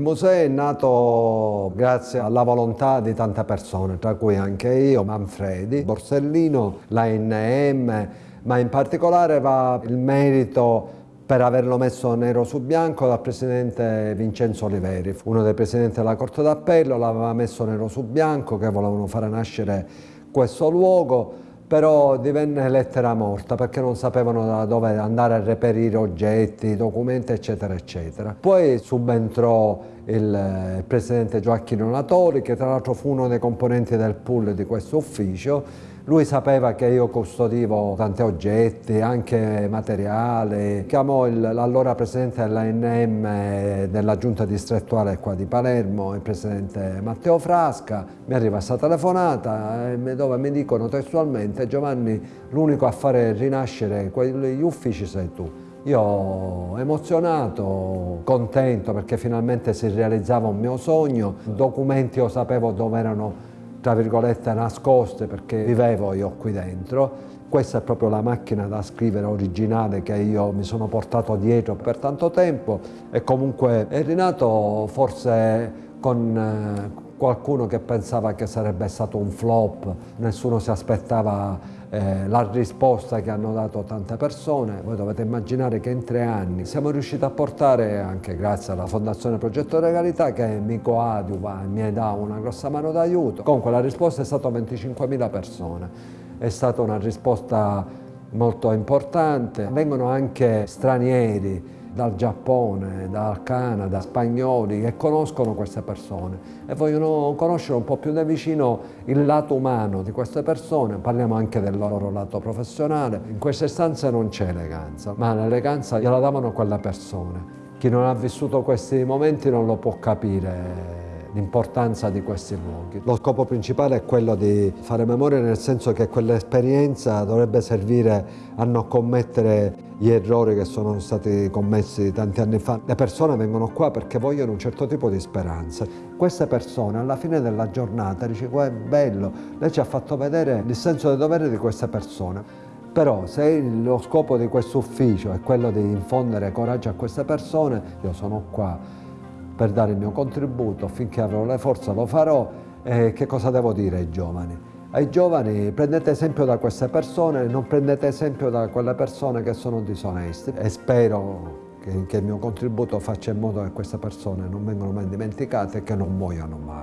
museo è nato grazie alla volontà di tante persone, tra cui anche io, Manfredi, Borsellino, la NM, ma in particolare va il merito per averlo messo nero su bianco dal presidente Vincenzo Oliveri, uno dei presidenti della Corte d'Appello, l'aveva messo nero su bianco che volevano fare nascere questo luogo, però divenne lettera morta perché non sapevano da dove andare a reperire oggetti, documenti eccetera eccetera. Poi subentrò il, il presidente Gioacchino Natori che tra l'altro fu uno dei componenti del pool di questo ufficio lui sapeva che io custodivo tanti oggetti, anche materiale. Chiamò l'allora presidente dell'ANM della giunta distrettuale qua di Palermo, il presidente Matteo Frasca. Mi arriva questa telefonata eh, dove mi dicono testualmente Giovanni l'unico a fare rinascere quegli uffici sei tu. Io emozionato, contento perché finalmente si realizzava un mio sogno, documenti io sapevo dove erano tra virgolette nascoste perché vivevo io qui dentro. Questa è proprio la macchina da scrivere originale che io mi sono portato dietro per tanto tempo e comunque è rinato forse con eh, qualcuno che pensava che sarebbe stato un flop, nessuno si aspettava eh, la risposta che hanno dato tante persone. Voi dovete immaginare che in tre anni siamo riusciti a portare, anche grazie alla Fondazione Progetto Regalità, che mi coadiuva e mi dà una grossa mano d'aiuto. Comunque la risposta è stata 25.000 persone. È stata una risposta molto importante. Vengono anche stranieri dal Giappone, dal Canada, spagnoli che conoscono queste persone e vogliono conoscere un po' più da vicino il lato umano di queste persone, parliamo anche del loro lato professionale. In queste stanze non c'è eleganza, ma l'eleganza gliela davano quelle persone. Chi non ha vissuto questi momenti non lo può capire l'importanza di questi luoghi. Lo scopo principale è quello di fare memoria nel senso che quell'esperienza dovrebbe servire a non commettere gli errori che sono stati commessi tanti anni fa. Le persone vengono qua perché vogliono un certo tipo di speranza. Queste persone alla fine della giornata dicono è bello, lei ci ha fatto vedere il senso del dovere di queste persone. Però se lo scopo di questo ufficio è quello di infondere coraggio a queste persone, io sono qua per dare il mio contributo, finché avrò le forze lo farò. E che cosa devo dire ai giovani? Ai giovani prendete esempio da queste persone, non prendete esempio da quelle persone che sono disoneste e spero che, che il mio contributo faccia in modo che queste persone non vengano mai dimenticate e che non muoiano mai.